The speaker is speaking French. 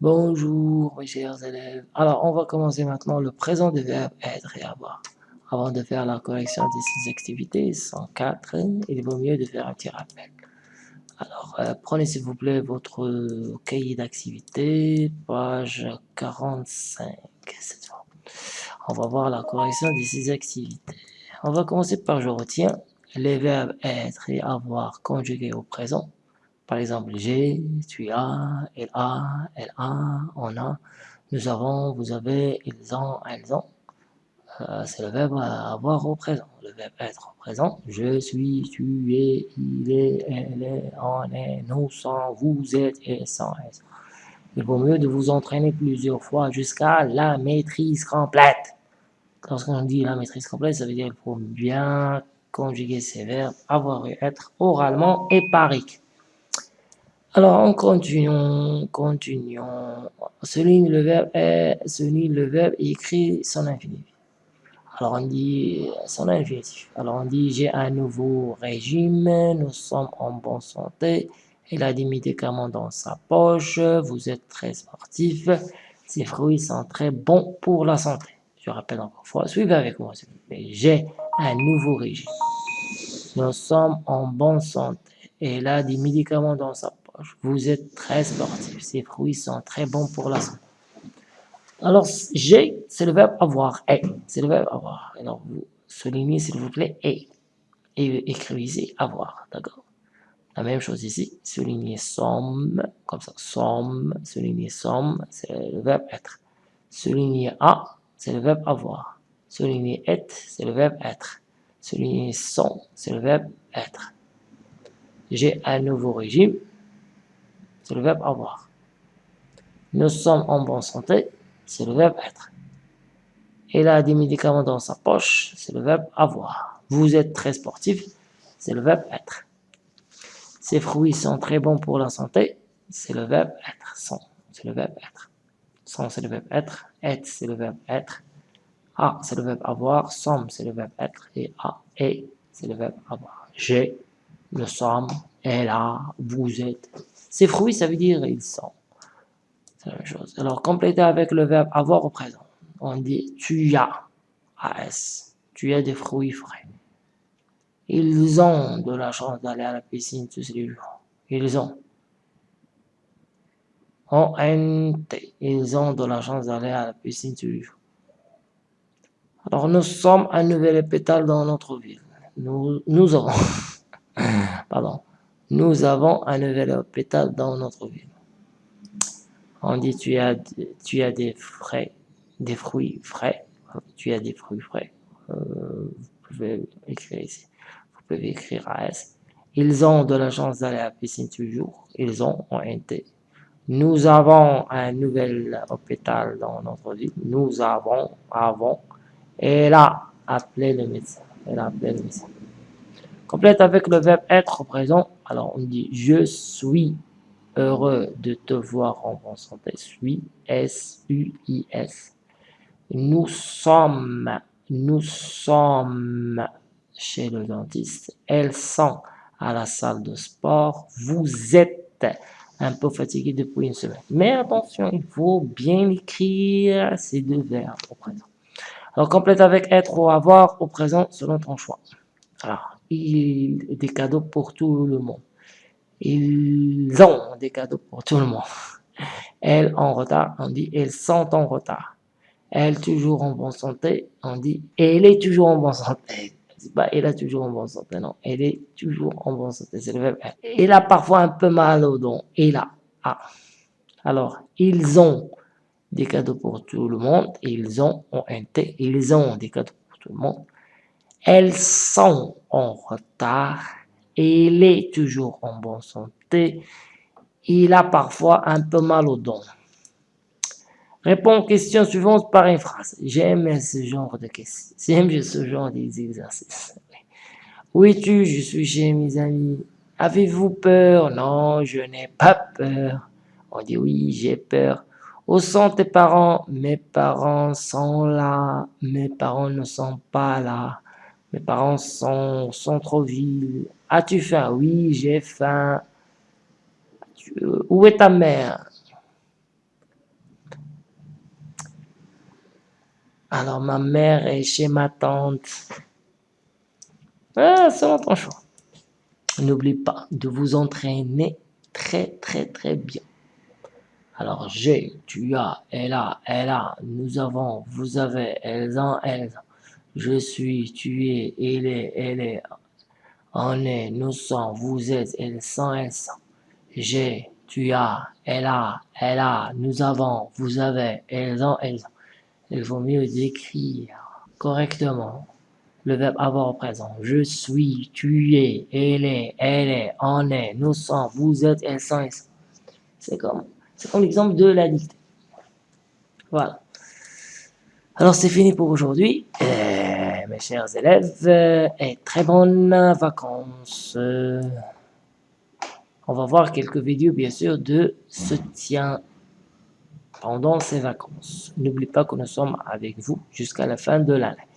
Bonjour mes chers élèves. Alors on va commencer maintenant le présent des verbes être et avoir. Avant de faire la correction des six activités, 104, il vaut mieux de faire un petit rappel. Alors euh, prenez s'il vous plaît votre cahier d'activité, page 45 cette fois. On va voir la correction des six activités. On va commencer par je retiens les verbes être et avoir conjugués au présent par exemple, j'ai, tu as, elle a, elle a, on a, nous avons, vous avez, ils ont, elles ont. Euh, c'est le verbe avoir au présent. Le verbe être au présent. Je suis, tu es, il est, elle est, on est, nous sommes, vous êtes, et elles Il vaut mieux de vous entraîner plusieurs fois jusqu'à la maîtrise complète. Lorsqu'on dit la maîtrise complète, ça veut dire qu'il faut bien conjuguer ces verbes avoir et être oralement et parique. Alors, en continuant, continuons. Souligne le verbe est, souligne le verbe écrit son infinitif. Alors, on dit son infinitif. Alors, on dit j'ai un nouveau régime, nous sommes en bonne santé, il a des médicaments dans sa poche, vous êtes très sportif, ces fruits sont très bons pour la santé. Je rappelle encore une fois, suivez avec moi J'ai un nouveau régime. Nous sommes en bonne santé. Et il a des médicaments dans sa poche. Vous êtes très sportif. Ces fruits sont très bons pour la santé. Alors, j'ai, c'est le verbe avoir. Et, c'est le verbe avoir. Alors, vous soulignez, s'il vous plaît, et. Et écrivez avoir, d'accord? La même chose ici. Soulignez somme, comme ça. Somme, soulignez somme, c'est le verbe être. Soulignez a, c'est le verbe avoir. Soulignez être, c'est le verbe être. Soulignez son, c'est le verbe être. J'ai un nouveau régime, c'est le verbe avoir. Nous sommes en bonne santé, c'est le verbe être. Il a des médicaments dans sa poche, c'est le verbe avoir. Vous êtes très sportif, c'est le verbe être. Ces fruits sont très bons pour la santé, c'est le verbe être. Sont, c'est le verbe être. Sont, c'est le verbe être. Être, c'est le verbe être. A, c'est le verbe avoir. Somme, c'est le verbe être. Et a, et, c'est le verbe avoir. J'ai, nous sommes, elle a, vous êtes, ces fruits, ça veut dire ils sont. C'est la même chose. Alors, compléter avec le verbe avoir au présent. On dit tu as, AS, tu as des fruits frais. Ils ont de la chance d'aller à la piscine tous les jours. Ils ont. O-N-T. Ils ont de la chance d'aller à la piscine tous les jours. Alors, nous sommes un nouvel hôpital dans notre ville. Nous, nous aurons. Pardon. Nous avons un nouvel hôpital dans notre ville. On dit tu as, tu as des frais, des fruits frais. Tu as des fruits frais. Euh, vous pouvez écrire ici. Vous pouvez écrire AS. Ils ont de la chance d'aller à la piscine toujours. Ils ont un T. Nous avons un nouvel hôpital dans notre ville. Nous avons, avons. Et là, appelé le médecin. Elle a appelé le médecin. Complète avec le verbe être au présent. Alors, on dit « Je suis heureux de te voir en bonne santé. » Suis, S-U-I-S. Nous sommes, nous sommes chez le dentiste. Elles sont à la salle de sport. Vous êtes un peu fatigué depuis une semaine. Mais attention, il faut bien écrire ces deux verbes au présent. Alors, complète avec être ou avoir au présent selon ton choix. Alors, il des cadeaux pour tout le monde. Ils ont des cadeaux pour tout le monde. Elles en retard, on dit elles sont en retard. Elle toujours en bonne santé, on dit elle est toujours en bonne santé. C'est elle a toujours en bonne santé, non. Elle est toujours en bonne santé, c'est le Elle a parfois un peu mal au don. Elle a. Ah. Alors, ils ont des cadeaux pour tout le monde. Ils ont, ont un T, ils ont des cadeaux pour tout le monde. Elles sont en retard. Il est toujours en bonne santé. Il a parfois un peu mal au don. Réponds aux questions suivantes par une phrase. J'aime ce genre de questions. J'aime ce genre d'exercices. Où es-tu Je suis chez mes amis. Avez-vous peur? Non, je n'ai pas peur. On dit oui, j'ai peur. Où sont tes parents? Mes parents sont là. Mes parents ne sont pas là. Mes parents sont en centre-ville. As-tu faim? Oui, j'ai faim. Euh, où est ta mère? Alors ma mère est chez ma tante. Ah, selon ton choix. N'oublie pas de vous entraîner très très très bien. Alors j'ai, tu as, elle a, elle a, nous avons, vous avez, elles ont, elles ont. Je suis, tu es, il est, elle est, on est, nous sommes, vous êtes, elles sont, elles sont. J'ai, tu as, elle a, elle a, nous avons, vous avez, elles ont, elles ont. Il vaut mieux d'écrire correctement le verbe avoir au présent. Je suis, tu es, elle est, elle est, on est, nous sommes, vous êtes, elles sont, elles sont. C'est comme, c'est comme l'exemple de la dictée. Voilà. Alors c'est fini pour aujourd'hui, mes chers élèves, et très bonnes vacances. On va voir quelques vidéos, bien sûr, de soutien pendant ces vacances. N'oubliez pas que nous sommes avec vous jusqu'à la fin de l'année.